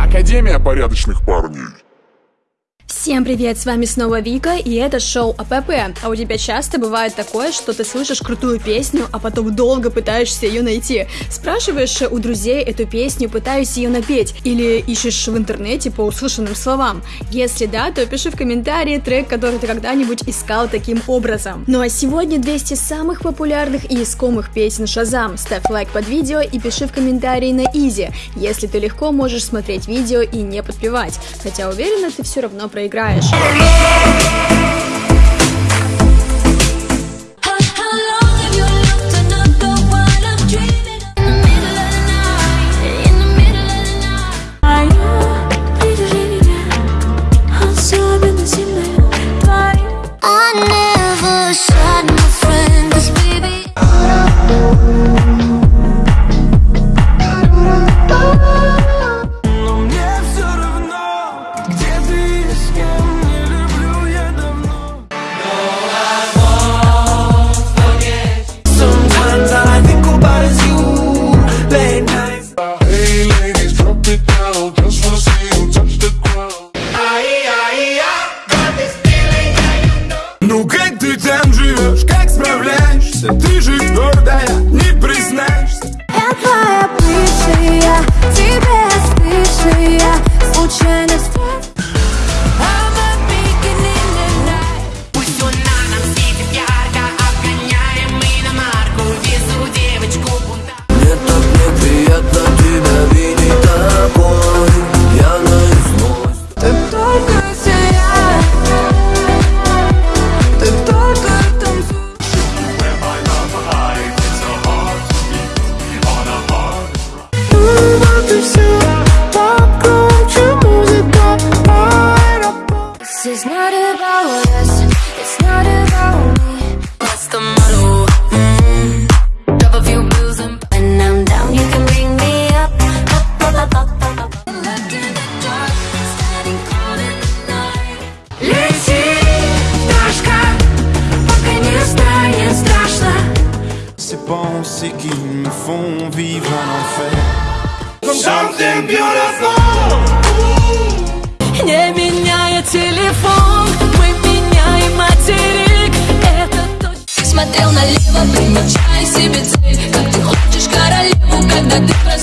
Академия порядочных парней. Всем привет, с вами снова Вика, и это шоу АПП. А у тебя часто бывает такое, что ты слышишь крутую песню, а потом долго пытаешься ее найти. Спрашиваешь у друзей эту песню, пытаюсь ее напеть, или ищешь в интернете по услышанным словам. Если да, то пиши в комментарии трек, который ты когда-нибудь искал таким образом. Ну а сегодня 200 самых популярных и искомых песен Шазам. Ставь лайк под видео и пиши в комментарии на изи, если ты легко можешь смотреть видео и не подпевать. Хотя уверена, ты все равно проиграешь. играешь. Королеву, когда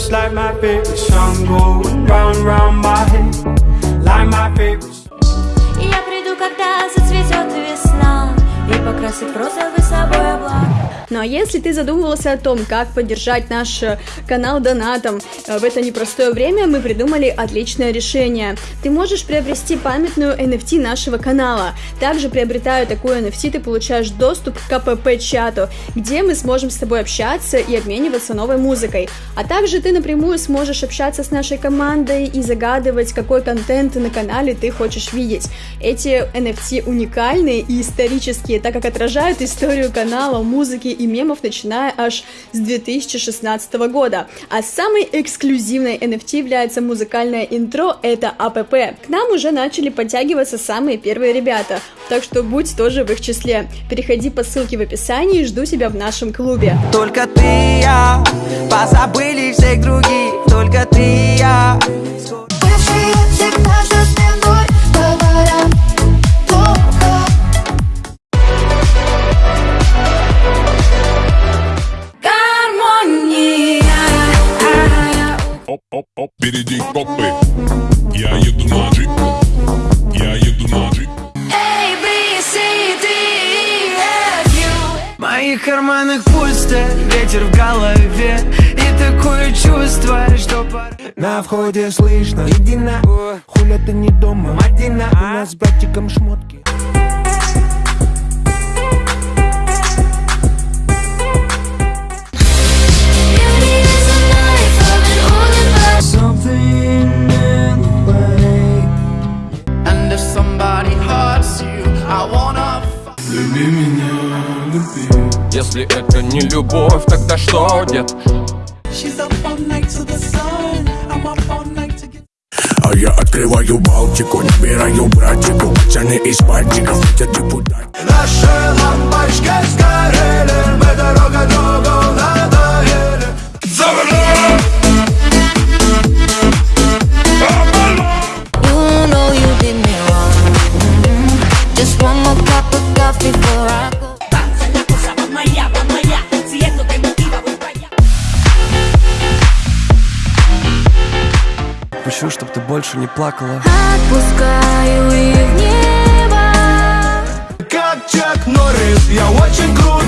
just like my favorite song going round round my head, like my favorite. И я приду, когда зацветет весна И покрасит розовый собой облак Ну а если ты задумывался о том, как поддержать наш э, канал донатом э, в это непростое время, мы придумали отличное решение. Ты можешь приобрести памятную NFT нашего канала. Также приобретая такую NFT, ты получаешь доступ к КПП-чату, где мы сможем с тобой общаться и обмениваться новой музыкой. А также ты напрямую сможешь общаться с нашей командой и загадывать, какой контент на канале ты хочешь видеть. Эти NFT уникальные и исторические, так как отражают историю канала, музыки и мемов, начиная аж с 2016 года. А самой эксклюзивной NFT является музыкальное интро, это АПП. К нам уже начали подтягиваться самые первые ребята, так что будь тоже в их числе. Переходи по ссылке в описании и жду тебя в нашем клубе. Только ты я вроде слышно. Едина, хуля ты не дома. Мадина, у нас с братиком шмотки. Люби меня, люби Если это не любовь, тогда что, дед? She's up all night to the sun. А я открываю Балтику, набираю братику Пацаны из пальчиков, я депутат. Наши лампочки сгорели. больше не плакала. Отпускаю их в небо. Как Чак Норрис, я очень круто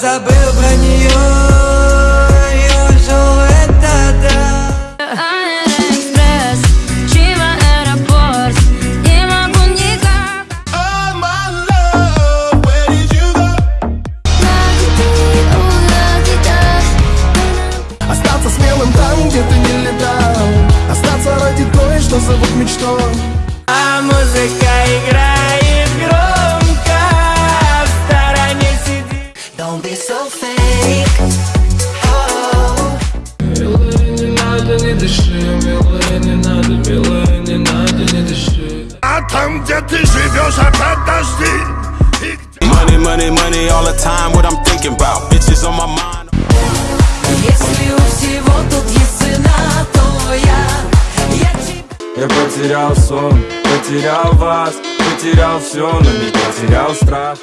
забыл про нее А там, где живешь, опять дожди Money, money, money all the time What I'm thinking about. Bitches on my mind. Если у всего тут есть цена, то я Я, потерял сон, потерял вас Потерял все, но не потерял страх.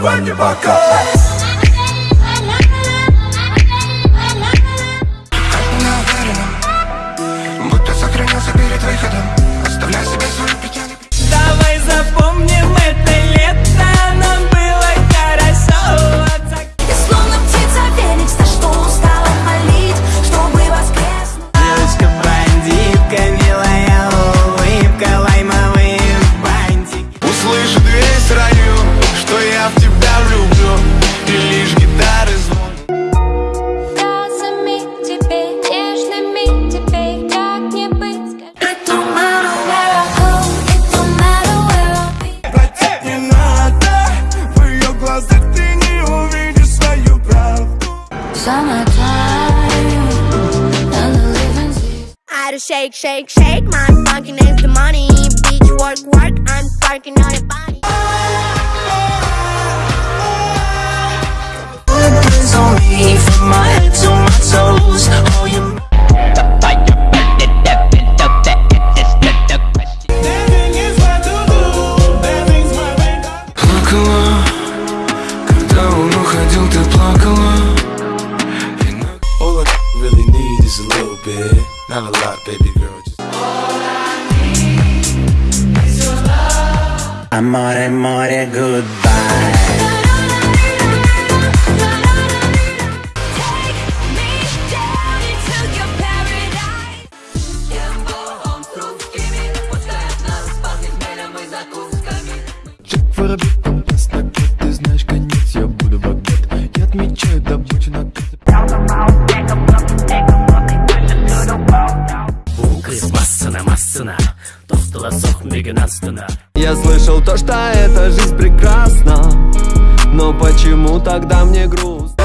Everybody back up. gotta shake, shake, shake My funky name's the money Bitch, work, work, I'm working on your body Put on me for my Amore, amore, goodbye. почему тогда мне грустно?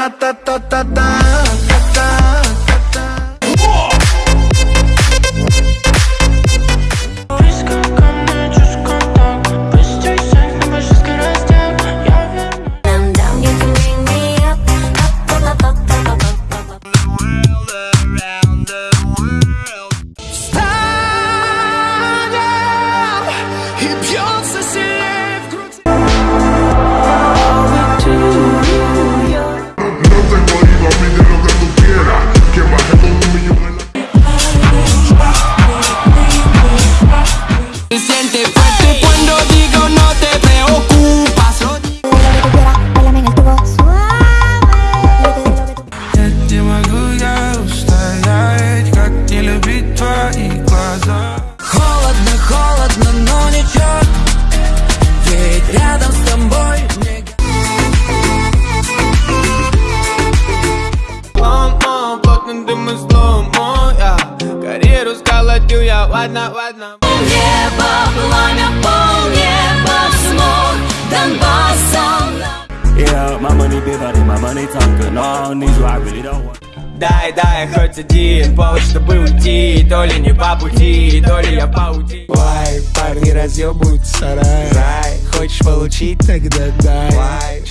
ta ta ta ta ta. полнеба, пламя пол полнеба смог Донбассом Yeah, my money be honey, my money talking all needs you, I really don't want Дай, дай, хоть один повод, чтобы уйти То ли не по пути, то ли я паути Вай, парни разъебывают сарай. Рай, хочешь получить, тогда дай. Why?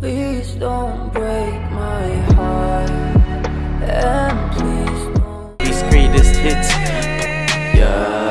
Please don't break my heart. And please don't Discreetest hits. Yeah.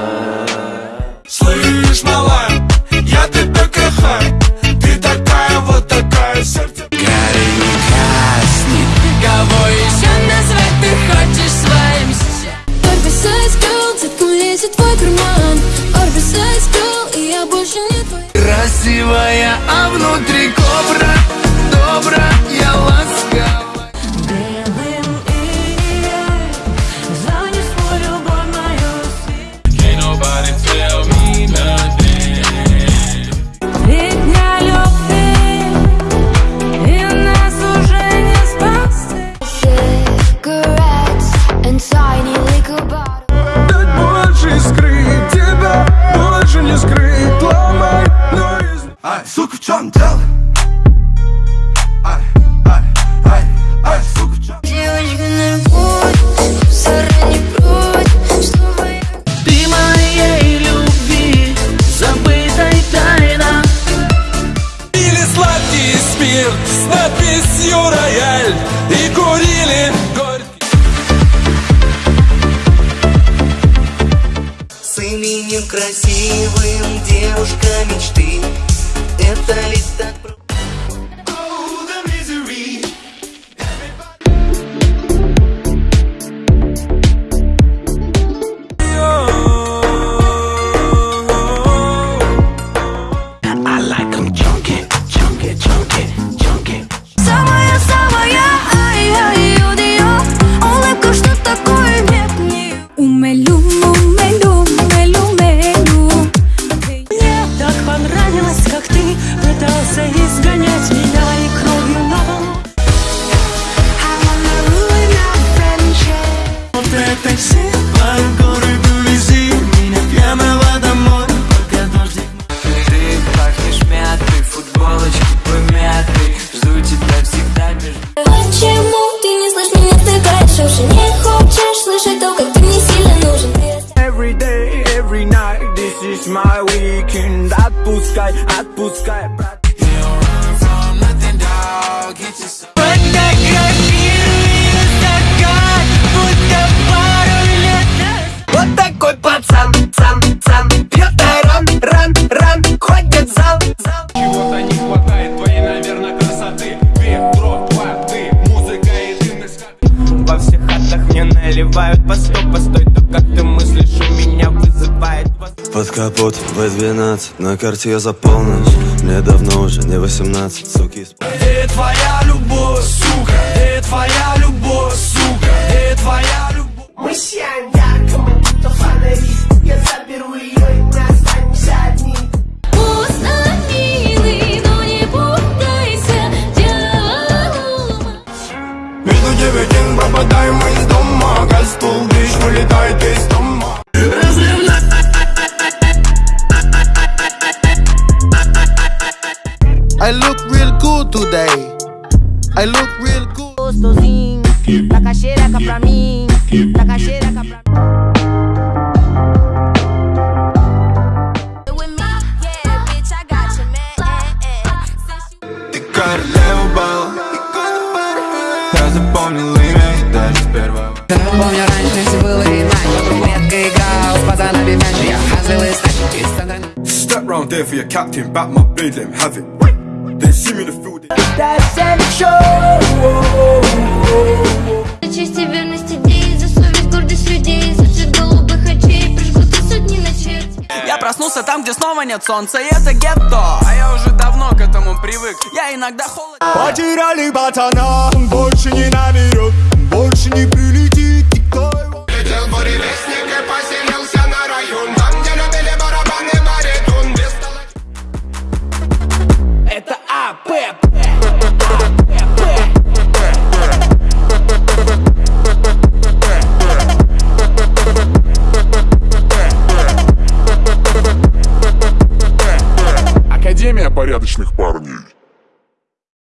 именем красивым девушка мечты. Это лето капот в 12 На карте я за полночь Мне давно уже не 18, суки Где твоя любовь, сука? Где твоя captain, back my blade, let him have it. They see me the field. That's Я проснулся там, где снова нет солнца, и это гетто. А я уже давно к этому привык, я иногда холод. Потеряли пацана, больше не наберет, больше не привык.